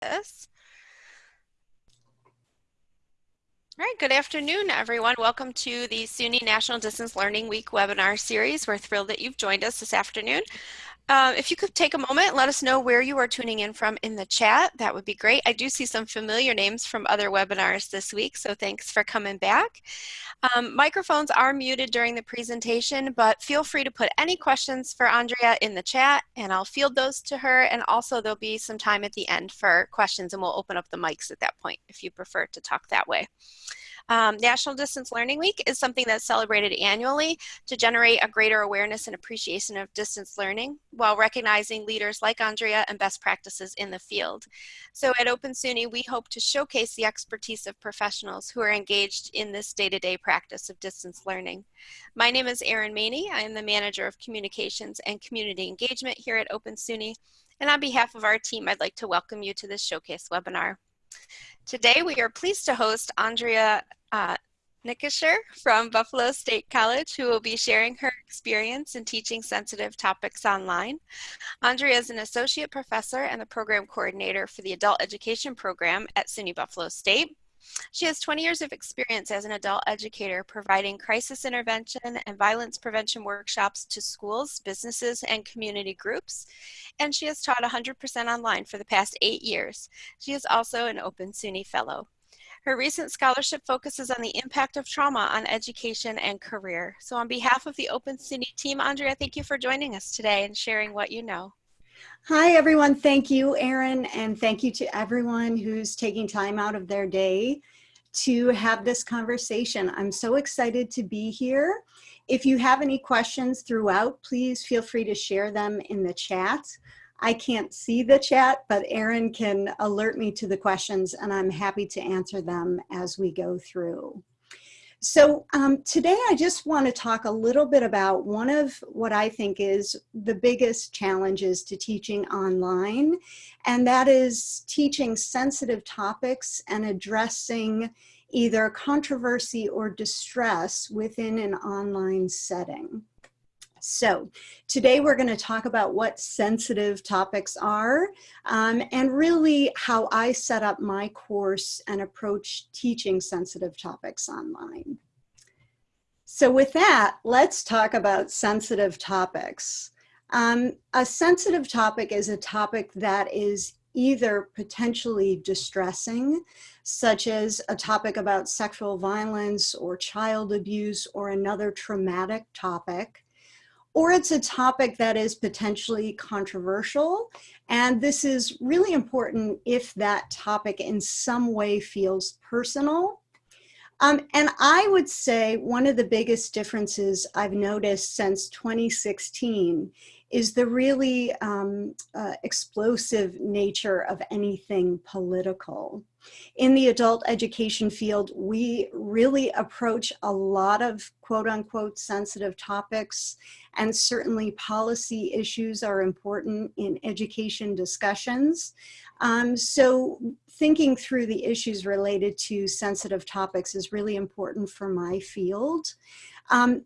this. All right, good afternoon, everyone. Welcome to the SUNY National Distance Learning Week webinar series. We're thrilled that you've joined us this afternoon. Uh, if you could take a moment let us know where you are tuning in from in the chat, that would be great. I do see some familiar names from other webinars this week, so thanks for coming back. Um, microphones are muted during the presentation, but feel free to put any questions for Andrea in the chat, and I'll field those to her, and also there'll be some time at the end for questions, and we'll open up the mics at that point if you prefer to talk that way. Um, National Distance Learning Week is something that's celebrated annually to generate a greater awareness and appreciation of distance learning while recognizing leaders like Andrea and best practices in the field. So at Open SUNY, we hope to showcase the expertise of professionals who are engaged in this day-to-day -day practice of distance learning. My name is Erin Maney. I am the Manager of Communications and Community Engagement here at Open SUNY. And on behalf of our team, I'd like to welcome you to this showcase webinar. Today, we are pleased to host Andrea uh, Nickischer from Buffalo State College, who will be sharing her experience in teaching sensitive topics online. Andrea is an associate professor and the program coordinator for the adult education program at SUNY Buffalo State. She has 20 years of experience as an adult educator providing crisis intervention and violence prevention workshops to schools, businesses, and community groups. And she has taught 100% online for the past eight years. She is also an Open SUNY Fellow. Her recent scholarship focuses on the impact of trauma on education and career. So on behalf of the Open SUNY team, Andrea, thank you for joining us today and sharing what you know. Hi, everyone. Thank you, Erin, and thank you to everyone who's taking time out of their day to have this conversation. I'm so excited to be here. If you have any questions throughout, please feel free to share them in the chat. I can't see the chat, but Erin can alert me to the questions and I'm happy to answer them as we go through. So um, today I just want to talk a little bit about one of what I think is the biggest challenges to teaching online, and that is teaching sensitive topics and addressing either controversy or distress within an online setting. So today we're going to talk about what sensitive topics are um, and really how I set up my course and approach teaching sensitive topics online. So with that, let's talk about sensitive topics. Um, a sensitive topic is a topic that is either potentially distressing, such as a topic about sexual violence or child abuse or another traumatic topic, or it's a topic that is potentially controversial. And this is really important if that topic in some way feels personal. Um, and I would say one of the biggest differences I've noticed since 2016 is the really um, uh, explosive nature of anything political. In the adult education field, we really approach a lot of quote unquote sensitive topics and certainly policy issues are important in education discussions. Um, so thinking through the issues related to sensitive topics is really important for my field. Um,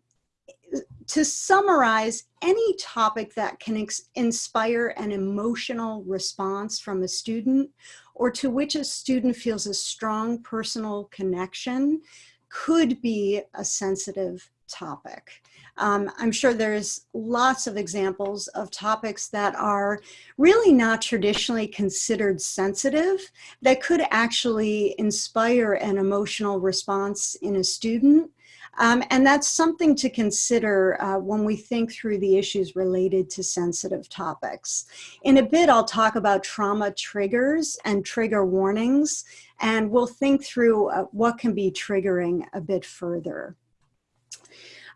to summarize, any topic that can inspire an emotional response from a student or to which a student feels a strong personal connection could be a sensitive topic. Um, I'm sure there's lots of examples of topics that are really not traditionally considered sensitive that could actually inspire an emotional response in a student. Um, and that's something to consider uh, when we think through the issues related to sensitive topics. In a bit, I'll talk about trauma triggers and trigger warnings, and we'll think through uh, what can be triggering a bit further.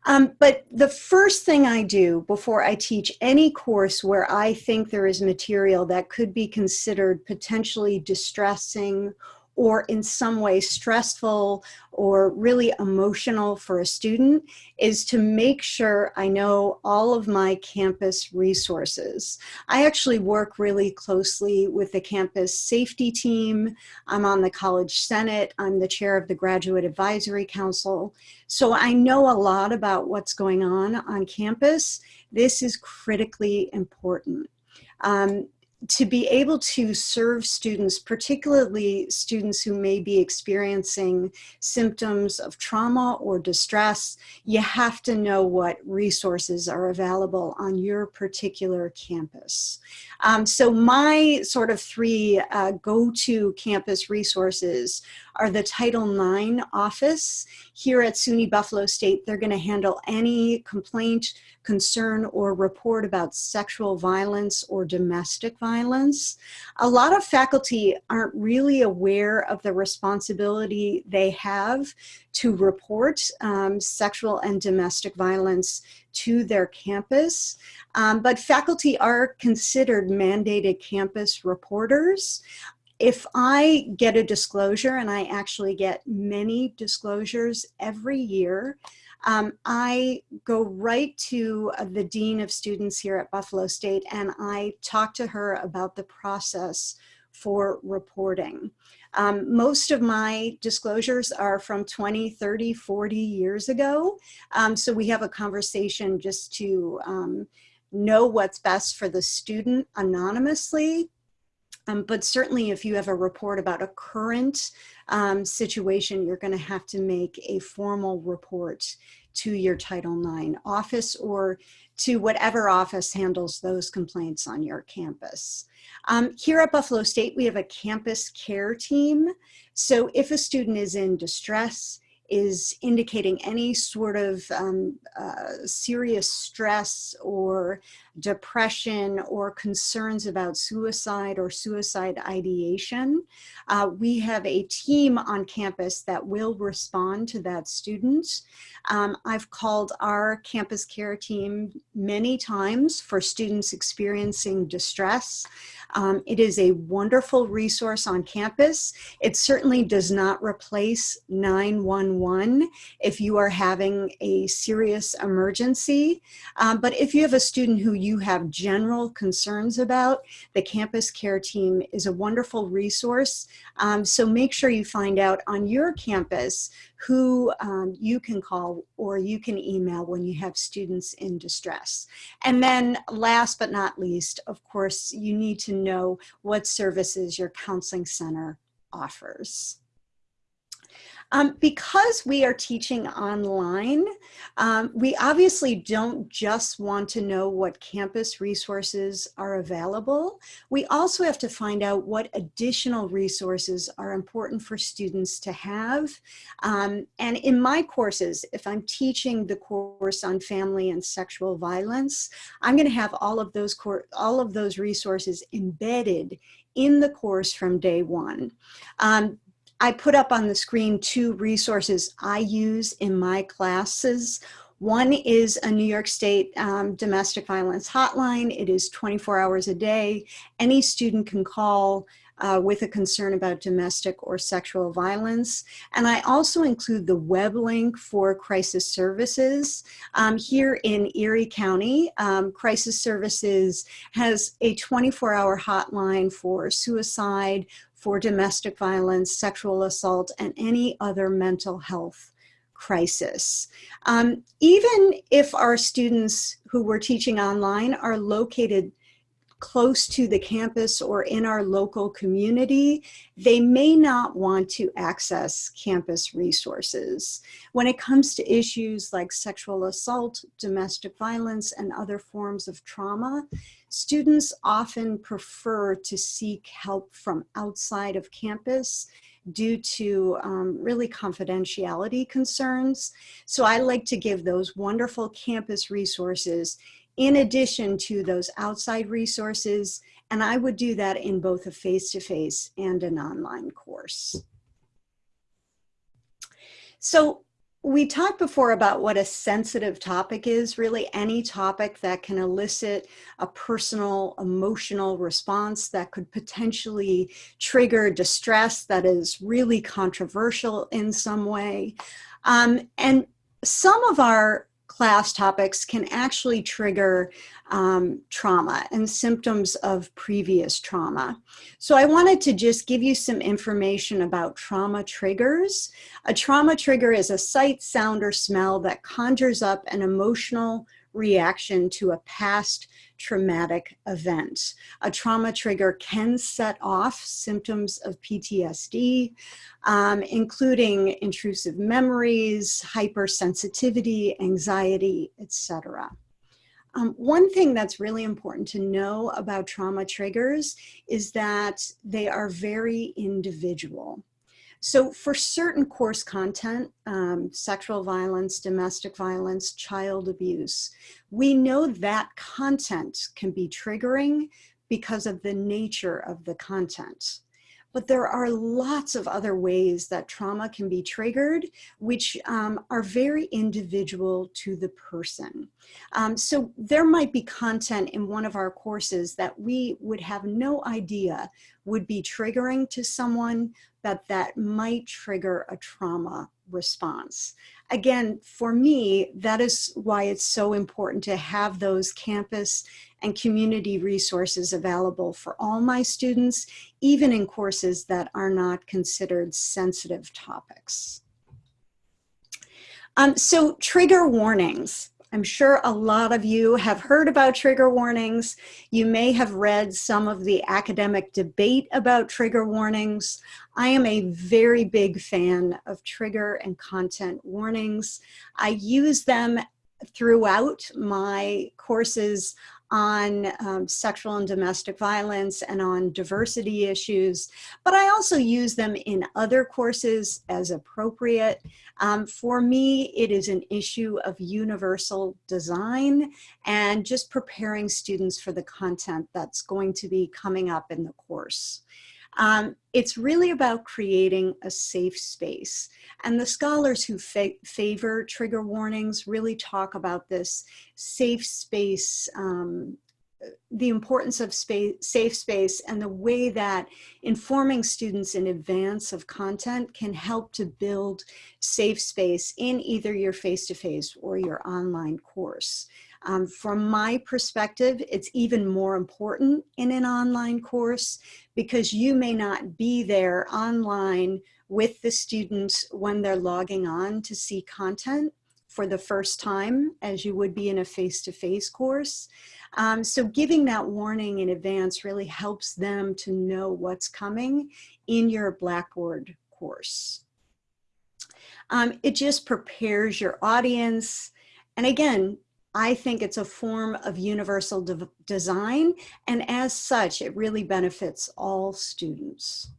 Um, but the first thing I do before I teach any course where I think there is material that could be considered potentially distressing or in some way stressful or really emotional for a student is to make sure I know all of my campus resources. I actually work really closely with the campus safety team. I'm on the College Senate. I'm the chair of the Graduate Advisory Council. So I know a lot about what's going on on campus. This is critically important. Um, to be able to serve students, particularly students who may be experiencing symptoms of trauma or distress, you have to know what resources are available on your particular campus. Um, so my sort of three uh, go-to campus resources are the Title IX office. Here at SUNY Buffalo State, they're gonna handle any complaint, concern, or report about sexual violence or domestic violence. A lot of faculty aren't really aware of the responsibility they have to report um, sexual and domestic violence to their campus. Um, but faculty are considered mandated campus reporters if I get a disclosure, and I actually get many disclosures every year, um, I go right to uh, the Dean of Students here at Buffalo State and I talk to her about the process for reporting. Um, most of my disclosures are from 20, 30, 40 years ago. Um, so we have a conversation just to um, know what's best for the student anonymously um, but certainly if you have a report about a current um, situation, you're gonna have to make a formal report to your Title IX office or to whatever office handles those complaints on your campus. Um, here at Buffalo State, we have a campus care team. So if a student is in distress, is indicating any sort of um, uh, serious stress or depression or concerns about suicide or suicide ideation. Uh, we have a team on campus that will respond to that student. Um, I've called our campus care team many times for students experiencing distress. Um, it is a wonderful resource on campus. It certainly does not replace 911 if you are having a serious emergency. Um, but if you have a student who you have general concerns about, the campus care team is a wonderful resource. Um, so make sure you find out on your campus who um, you can call or you can email when you have students in distress. And then last but not least, of course, you need to know what services your counseling center offers. Um, because we are teaching online, um, we obviously don't just want to know what campus resources are available. We also have to find out what additional resources are important for students to have. Um, and in my courses, if I'm teaching the course on family and sexual violence, I'm going to have all of those all of those resources embedded in the course from day one. Um, I put up on the screen two resources I use in my classes. One is a New York State um, domestic violence hotline. It is 24 hours a day. Any student can call uh, with a concern about domestic or sexual violence. And I also include the web link for crisis services. Um, here in Erie County, um, crisis services has a 24 hour hotline for suicide, for domestic violence, sexual assault, and any other mental health crisis. Um, even if our students who we're teaching online are located close to the campus or in our local community, they may not want to access campus resources. When it comes to issues like sexual assault, domestic violence, and other forms of trauma, students often prefer to seek help from outside of campus due to um, really confidentiality concerns. So I like to give those wonderful campus resources in addition to those outside resources. And I would do that in both a face-to-face -face and an online course. So we talked before about what a sensitive topic is, really any topic that can elicit a personal emotional response that could potentially trigger distress that is really controversial in some way. Um, and some of our class topics can actually trigger um, trauma and symptoms of previous trauma. So I wanted to just give you some information about trauma triggers. A trauma trigger is a sight, sound, or smell that conjures up an emotional reaction to a past traumatic event. A trauma trigger can set off symptoms of PTSD, um, including intrusive memories, hypersensitivity, anxiety, etc. Um, one thing that's really important to know about trauma triggers is that they are very individual. So for certain course content, um, sexual violence, domestic violence, child abuse, we know that content can be triggering because of the nature of the content. But there are lots of other ways that trauma can be triggered, which um, are very individual to the person. Um, so there might be content in one of our courses that we would have no idea would be triggering to someone, but that might trigger a trauma response. Again, for me, that is why it's so important to have those campus and community resources available for all my students, even in courses that are not considered sensitive topics. Um, so trigger warnings. I'm sure a lot of you have heard about trigger warnings. You may have read some of the academic debate about trigger warnings. I am a very big fan of trigger and content warnings. I use them throughout my courses on um, sexual and domestic violence and on diversity issues, but I also use them in other courses as appropriate. Um, for me, it is an issue of universal design and just preparing students for the content that's going to be coming up in the course. Um, it's really about creating a safe space. And the scholars who fa favor trigger warnings really talk about this safe space, um, the importance of space, safe space and the way that informing students in advance of content can help to build safe space in either your face-to-face -face or your online course. Um, from my perspective, it's even more important in an online course because you may not be there online with the students when they're logging on to see content for the first time as you would be in a face-to-face -face course. Um, so giving that warning in advance really helps them to know what's coming in your Blackboard course. Um, it just prepares your audience. And again, I think it's a form of universal de design, and as such, it really benefits all students.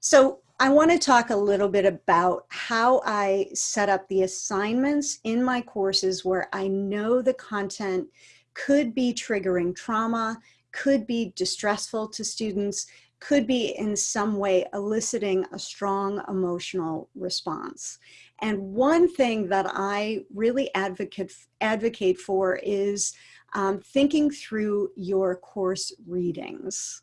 So I want to talk a little bit about how I set up the assignments in my courses where I know the content could be triggering trauma, could be distressful to students, could be in some way eliciting a strong emotional response. And one thing that I really advocate, advocate for is um, thinking through your course readings.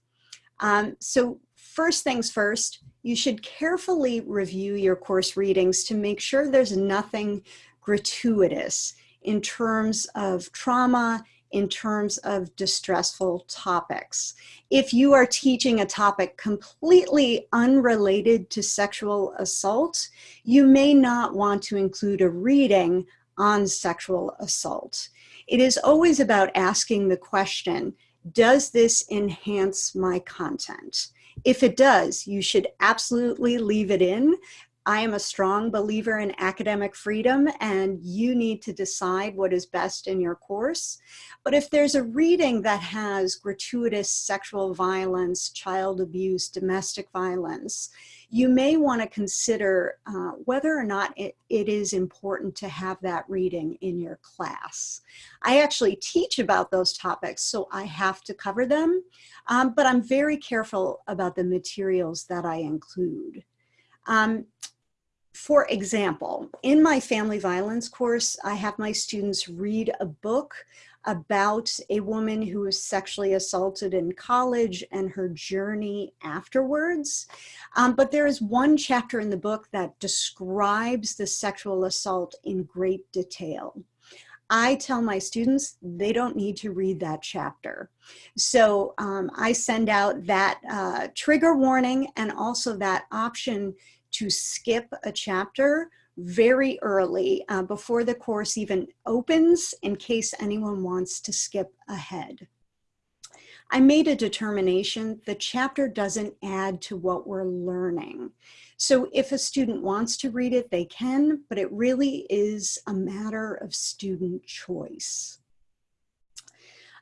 Um, so first things first, you should carefully review your course readings to make sure there's nothing gratuitous in terms of trauma in terms of distressful topics. If you are teaching a topic completely unrelated to sexual assault, you may not want to include a reading on sexual assault. It is always about asking the question, does this enhance my content? If it does, you should absolutely leave it in I am a strong believer in academic freedom and you need to decide what is best in your course. But if there's a reading that has gratuitous sexual violence, child abuse, domestic violence, you may want to consider uh, whether or not it, it is important to have that reading in your class. I actually teach about those topics, so I have to cover them, um, but I'm very careful about the materials that I include. Um, for example, in my family violence course, I have my students read a book about a woman who was sexually assaulted in college and her journey afterwards. Um, but there is one chapter in the book that describes the sexual assault in great detail. I tell my students they don't need to read that chapter. So um, I send out that uh, trigger warning and also that option to skip a chapter very early uh, before the course even opens in case anyone wants to skip ahead. I made a determination the chapter doesn't add to what we're learning. So if a student wants to read it, they can, but it really is a matter of student choice.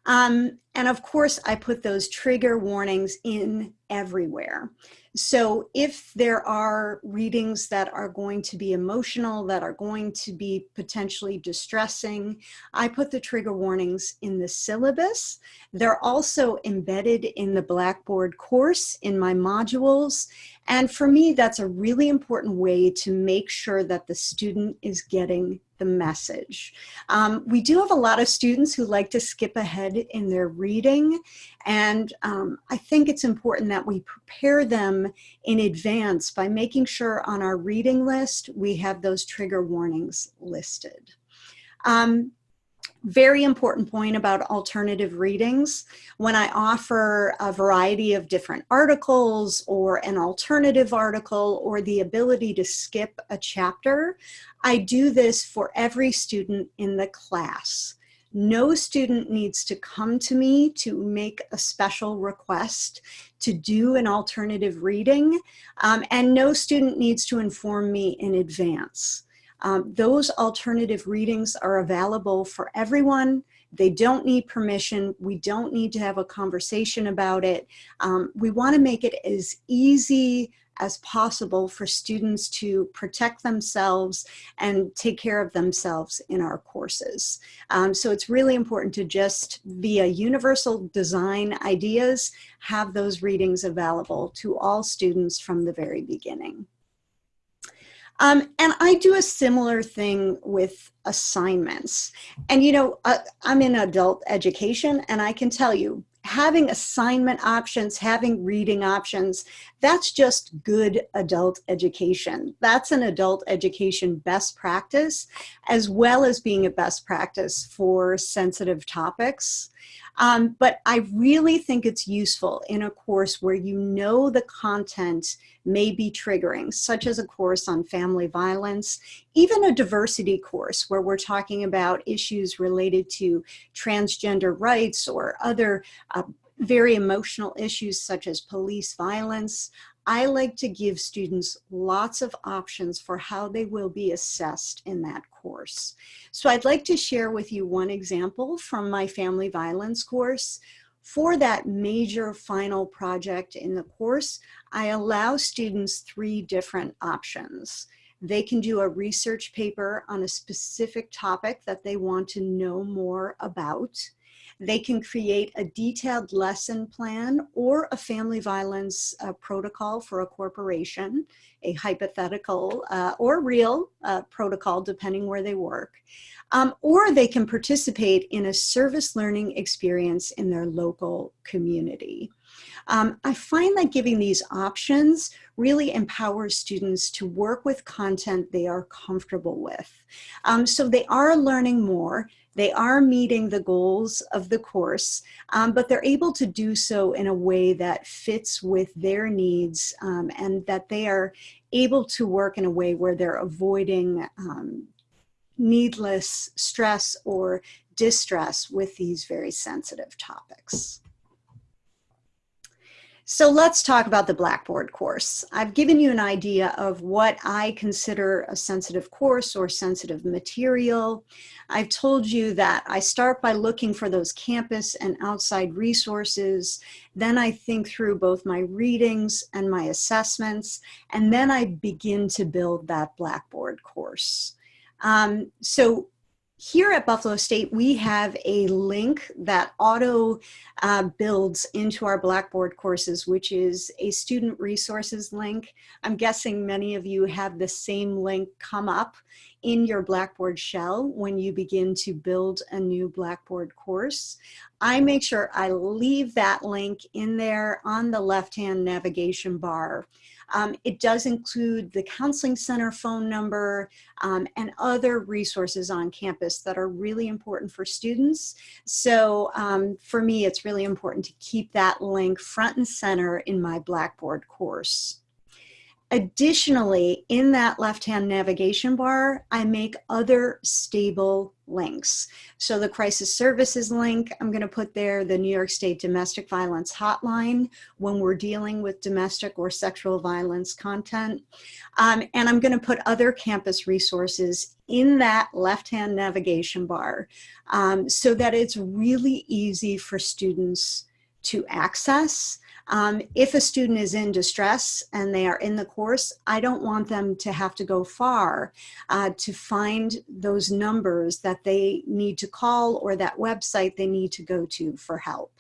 Um, and of course, I put those trigger warnings in everywhere. So if there are readings that are going to be emotional, that are going to be potentially distressing, I put the trigger warnings in the syllabus. They're also embedded in the Blackboard course in my modules. And for me, that's a really important way to make sure that the student is getting the message. Um, we do have a lot of students who like to skip ahead in their reading. And um, I think it's important that we prepare them in advance by making sure on our reading list, we have those trigger warnings listed. Um, very important point about alternative readings. When I offer a variety of different articles or an alternative article or the ability to skip a chapter, I do this for every student in the class. No student needs to come to me to make a special request to do an alternative reading, um, and no student needs to inform me in advance. Um, those alternative readings are available for everyone. They don't need permission. We don't need to have a conversation about it. Um, we wanna make it as easy as possible for students to protect themselves and take care of themselves in our courses. Um, so it's really important to just via universal design ideas, have those readings available to all students from the very beginning. Um, and I do a similar thing with assignments. And you know, uh, I'm in adult education and I can tell you, having assignment options, having reading options, that's just good adult education. That's an adult education best practice, as well as being a best practice for sensitive topics. Um, but I really think it's useful in a course where you know the content may be triggering, such as a course on family violence, even a diversity course where we're talking about issues related to transgender rights or other uh, very emotional issues such as police violence. I like to give students lots of options for how they will be assessed in that course. So I'd like to share with you one example from my family violence course. For that major final project in the course, I allow students three different options. They can do a research paper on a specific topic that they want to know more about. They can create a detailed lesson plan or a family violence uh, protocol for a corporation, a hypothetical uh, or real uh, protocol depending where they work. Um, or they can participate in a service learning experience in their local community. Um, I find that giving these options really empowers students to work with content they are comfortable with. Um, so they are learning more, they are meeting the goals of the course, um, but they're able to do so in a way that fits with their needs um, and that they are able to work in a way where they're avoiding um, needless stress or distress with these very sensitive topics. So let's talk about the Blackboard course. I've given you an idea of what I consider a sensitive course or sensitive material. I've told you that I start by looking for those campus and outside resources. Then I think through both my readings and my assessments, and then I begin to build that Blackboard course. Um, so here at Buffalo State, we have a link that auto uh, builds into our Blackboard courses, which is a student resources link. I'm guessing many of you have the same link come up in your Blackboard shell when you begin to build a new Blackboard course. I make sure I leave that link in there on the left-hand navigation bar. Um, it does include the Counseling Center phone number um, and other resources on campus that are really important for students. So um, for me, it's really important to keep that link front and center in my Blackboard course. Additionally, in that left-hand navigation bar, I make other stable links. So the crisis services link, I'm gonna put there the New York State Domestic Violence Hotline when we're dealing with domestic or sexual violence content. Um, and I'm gonna put other campus resources in that left-hand navigation bar um, so that it's really easy for students to access um, if a student is in distress and they are in the course, I don't want them to have to go far uh, to find those numbers that they need to call or that website they need to go to for help.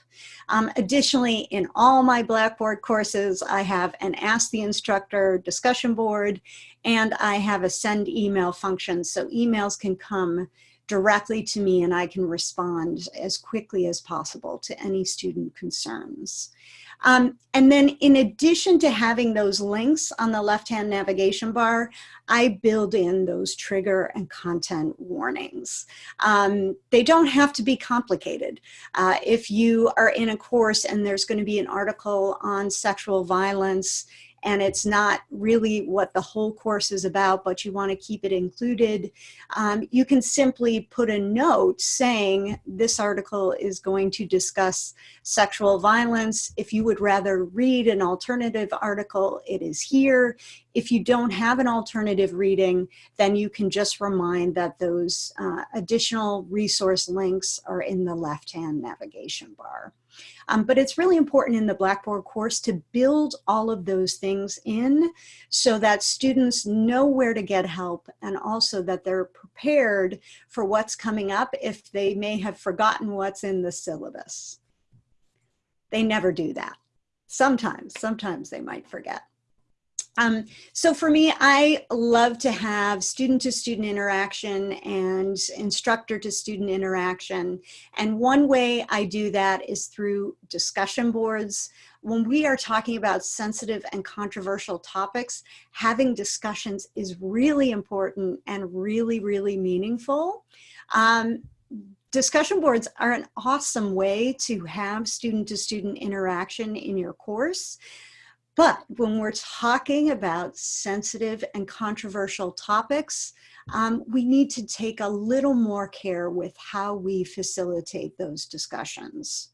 Um, additionally, in all my Blackboard courses, I have an Ask the Instructor discussion board and I have a send email function so emails can come directly to me and I can respond as quickly as possible to any student concerns. Um, and then in addition to having those links on the left-hand navigation bar, I build in those trigger and content warnings. Um, they don't have to be complicated. Uh, if you are in a course and there's going to be an article on sexual violence and it's not really what the whole course is about, but you want to keep it included, um, you can simply put a note saying this article is going to discuss sexual violence. If you would rather read an alternative article, it is here. If you don't have an alternative reading, then you can just remind that those uh, additional resource links are in the left-hand navigation bar. Um, but it's really important in the Blackboard course to build all of those things in so that students know where to get help and also that they're prepared for what's coming up if they may have forgotten what's in the syllabus. They never do that. Sometimes, sometimes they might forget. Um, so for me, I love to have student to student interaction and instructor to student interaction. And one way I do that is through discussion boards. When we are talking about sensitive and controversial topics, having discussions is really important and really, really meaningful. Um, discussion boards are an awesome way to have student to student interaction in your course. But when we're talking about sensitive and controversial topics, um, we need to take a little more care with how we facilitate those discussions.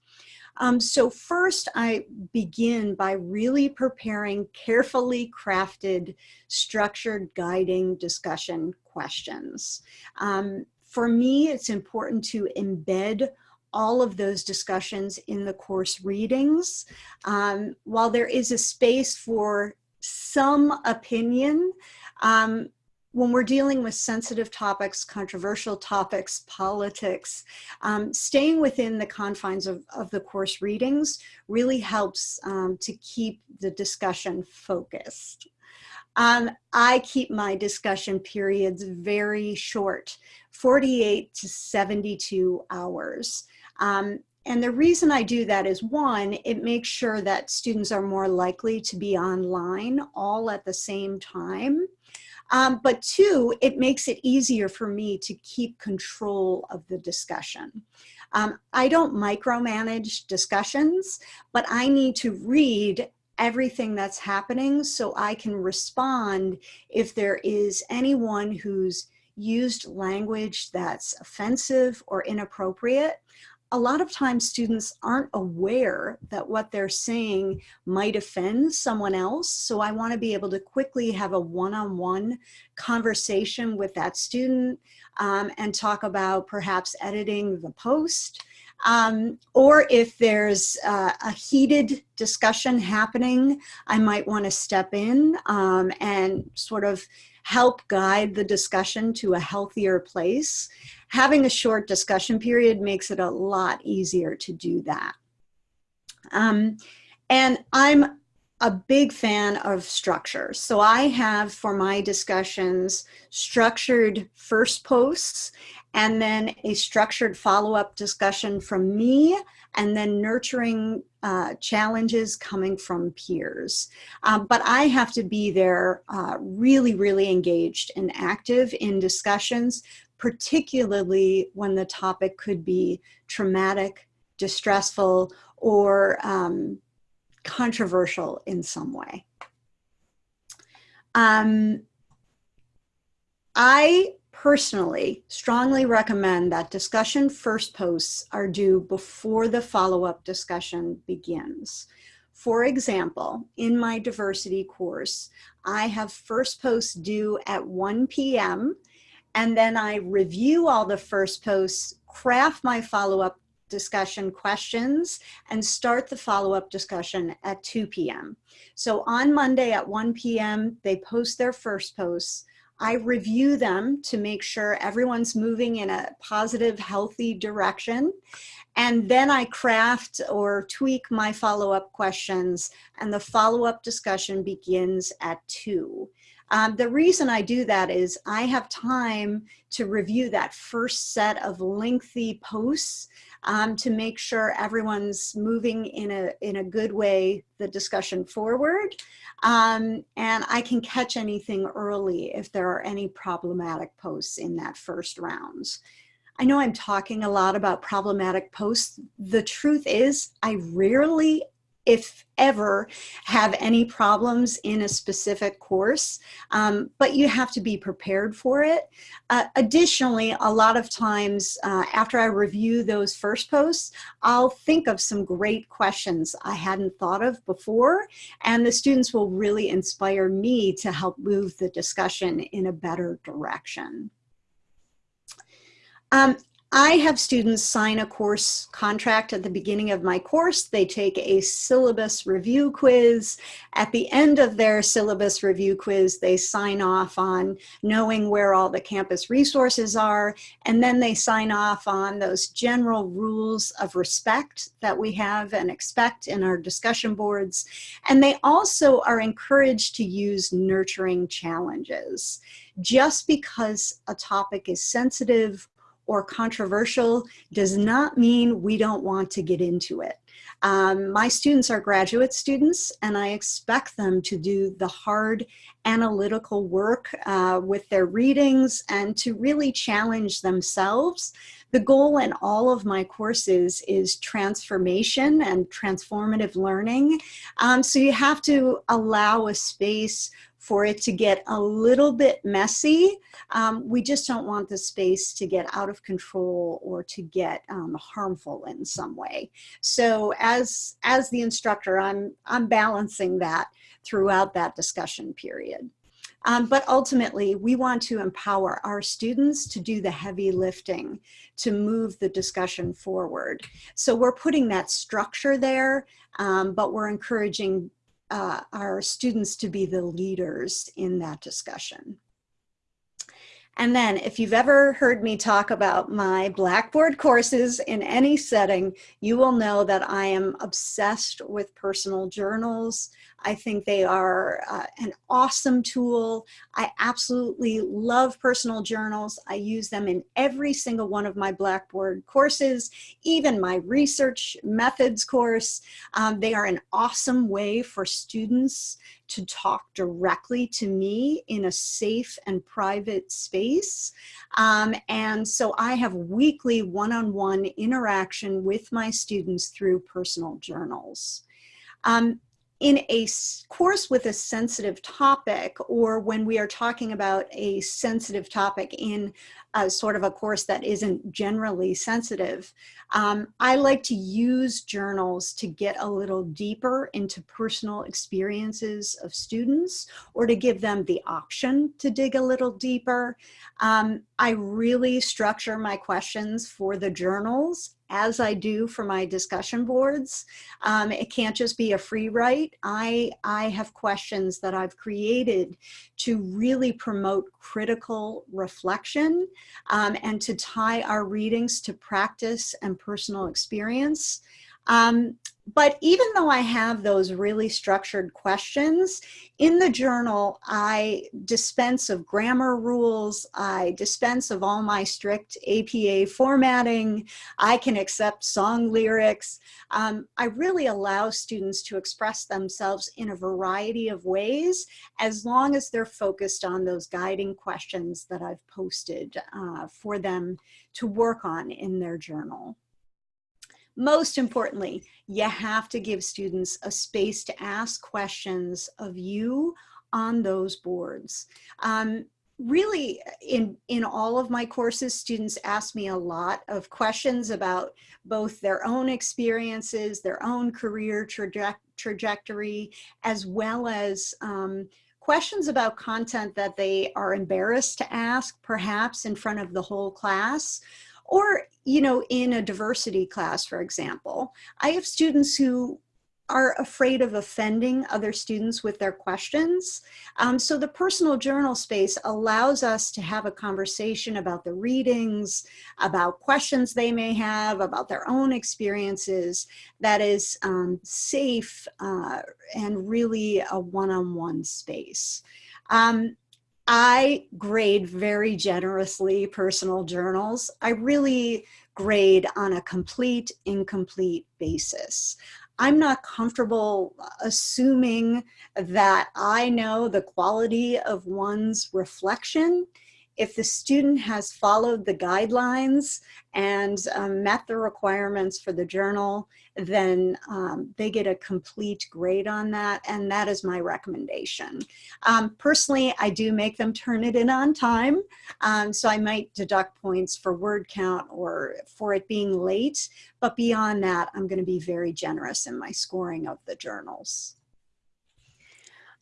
Um, so first I begin by really preparing carefully crafted, structured guiding discussion questions. Um, for me, it's important to embed all of those discussions in the course readings. Um, while there is a space for some opinion, um, when we're dealing with sensitive topics, controversial topics, politics, um, staying within the confines of, of, the course readings really helps um, to keep the discussion focused. Um, I keep my discussion periods very short, 48 to 72 hours. Um, and the reason I do that is one, it makes sure that students are more likely to be online all at the same time. Um, but two, it makes it easier for me to keep control of the discussion. Um, I don't micromanage discussions, but I need to read everything that's happening so I can respond if there is anyone who's used language that's offensive or inappropriate a lot of times students aren't aware that what they're saying might offend someone else. So I wanna be able to quickly have a one-on-one -on -one conversation with that student um, and talk about perhaps editing the post. Um, or if there's uh, a heated discussion happening, I might wanna step in um, and sort of help guide the discussion to a healthier place having a short discussion period makes it a lot easier to do that. Um, and I'm a big fan of structure. So I have for my discussions structured first posts and then a structured follow-up discussion from me and then nurturing uh, challenges coming from peers. Um, but I have to be there uh, really, really engaged and active in discussions particularly when the topic could be traumatic, distressful, or um, controversial in some way. Um, I personally strongly recommend that discussion first posts are due before the follow-up discussion begins. For example, in my diversity course, I have first posts due at 1 p.m. and then I review all the first posts, craft my follow-up discussion questions and start the follow-up discussion at 2 p.m. So on Monday at 1 p.m., they post their first posts. I review them to make sure everyone's moving in a positive, healthy direction. And then I craft or tweak my follow-up questions and the follow-up discussion begins at two. Um, the reason I do that is I have time to review that first set of lengthy posts um, to make sure everyone's moving in a, in a good way, the discussion forward. Um, and I can catch anything early if there are any problematic posts in that first rounds. I know I'm talking a lot about problematic posts. The truth is I rarely if ever have any problems in a specific course, um, but you have to be prepared for it. Uh, additionally, a lot of times uh, after I review those first posts, I'll think of some great questions I hadn't thought of before, and the students will really inspire me to help move the discussion in a better direction. Um, I have students sign a course contract at the beginning of my course. They take a syllabus review quiz. At the end of their syllabus review quiz, they sign off on knowing where all the campus resources are, and then they sign off on those general rules of respect that we have and expect in our discussion boards. And they also are encouraged to use nurturing challenges. Just because a topic is sensitive or controversial does not mean we don't want to get into it. Um, my students are graduate students and I expect them to do the hard analytical work uh, with their readings and to really challenge themselves. The goal in all of my courses is transformation and transformative learning. Um, so you have to allow a space for it to get a little bit messy. Um, we just don't want the space to get out of control or to get um, harmful in some way. So as, as the instructor, I'm, I'm balancing that throughout that discussion period. Um, but ultimately, we want to empower our students to do the heavy lifting to move the discussion forward. So we're putting that structure there, um, but we're encouraging uh, our students to be the leaders in that discussion. And then if you've ever heard me talk about my Blackboard courses in any setting, you will know that I am obsessed with personal journals. I think they are uh, an awesome tool. I absolutely love personal journals. I use them in every single one of my Blackboard courses, even my research methods course. Um, they are an awesome way for students to talk directly to me in a safe and private space. Um, and so I have weekly one-on-one -on -one interaction with my students through personal journals. Um, in a course with a sensitive topic or when we are talking about a sensitive topic in a sort of a course that isn't generally sensitive, um, I like to use journals to get a little deeper into personal experiences of students or to give them the option to dig a little deeper. Um, I really structure my questions for the journals as I do for my discussion boards. Um, it can't just be a free write. I, I have questions that I've created to really promote critical reflection um, and to tie our readings to practice and personal experience. Um, but even though I have those really structured questions, in the journal, I dispense of grammar rules, I dispense of all my strict APA formatting, I can accept song lyrics. Um, I really allow students to express themselves in a variety of ways, as long as they're focused on those guiding questions that I've posted uh, for them to work on in their journal. Most importantly, you have to give students a space to ask questions of you on those boards. Um, really in in all of my courses students ask me a lot of questions about both their own experiences their own career traje trajectory as well as um, questions about content that they are embarrassed to ask perhaps in front of the whole class or you know in a diversity class for example i have students who are afraid of offending other students with their questions. Um, so the personal journal space allows us to have a conversation about the readings, about questions they may have, about their own experiences that is um, safe uh, and really a one-on-one -on -one space. Um, I grade very generously personal journals. I really grade on a complete, incomplete basis. I'm not comfortable assuming that I know the quality of one's reflection if the student has followed the guidelines and um, met the requirements for the journal, then um, they get a complete grade on that, and that is my recommendation. Um, personally, I do make them turn it in on time, um, so I might deduct points for word count or for it being late, but beyond that, I'm gonna be very generous in my scoring of the journals.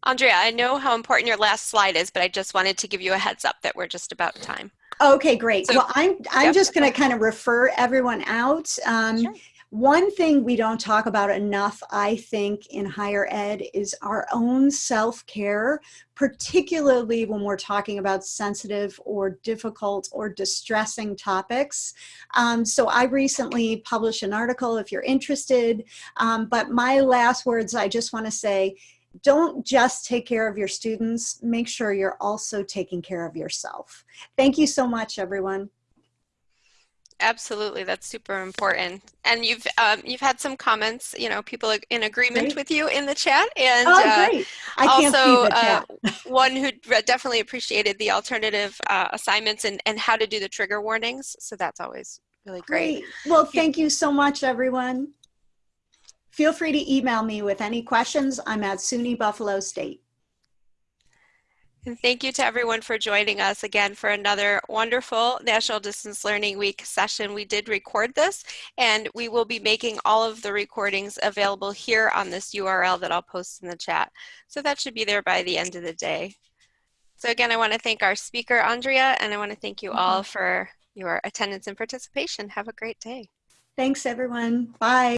Andrea, I know how important your last slide is, but I just wanted to give you a heads up that we're just about time. Okay, great. So, well, I'm, I'm yep. just going to kind of refer everyone out. Um, sure. One thing we don't talk about enough, I think, in higher ed is our own self-care, particularly when we're talking about sensitive or difficult or distressing topics. Um, so I recently published an article if you're interested, um, but my last words, I just want to say, don't just take care of your students, make sure you're also taking care of yourself. Thank you so much, everyone. Absolutely, that's super important. And you've um, you've had some comments, you know, people in agreement great. with you in the chat, and oh, uh, great. I can't also see the chat. uh, one who definitely appreciated the alternative uh, assignments and and how to do the trigger warnings. So that's always really great. great. Well, thank you so much, everyone. Feel free to email me with any questions. I'm at SUNY Buffalo State. And thank you to everyone for joining us again for another wonderful National Distance Learning Week session. We did record this and we will be making all of the recordings available here on this URL that I'll post in the chat. So that should be there by the end of the day. So again, I want to thank our speaker, Andrea, and I want to thank you all mm-hmm. for your attendance and participation. Have a great day. Thanks, everyone. Bye.